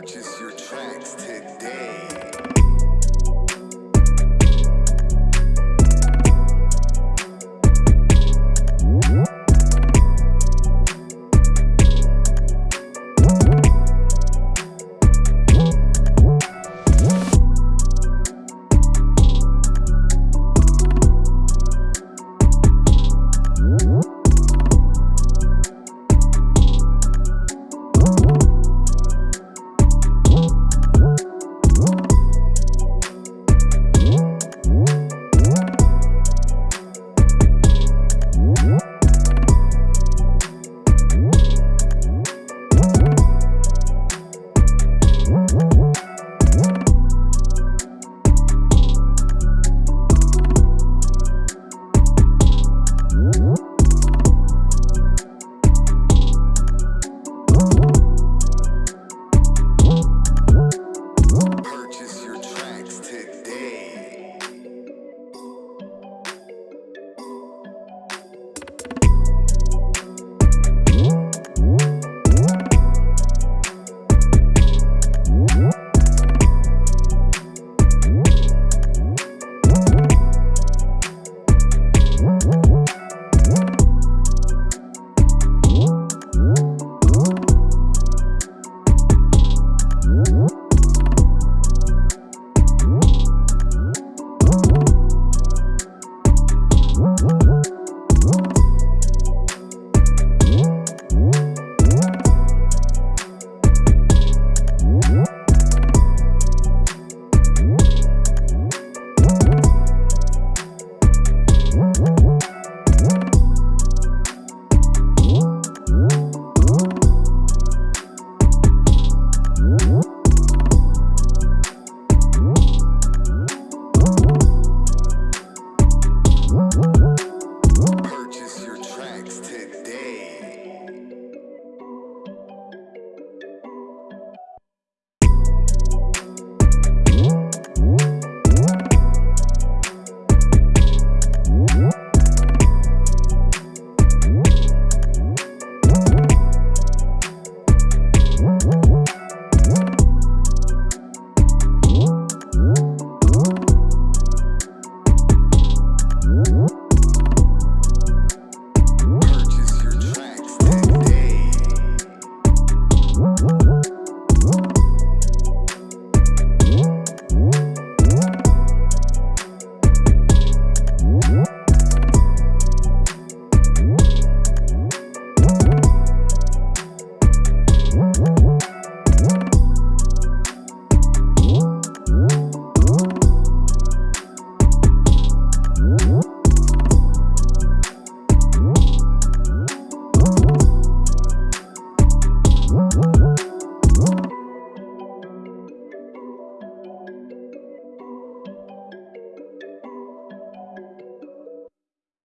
Purchase your tracks.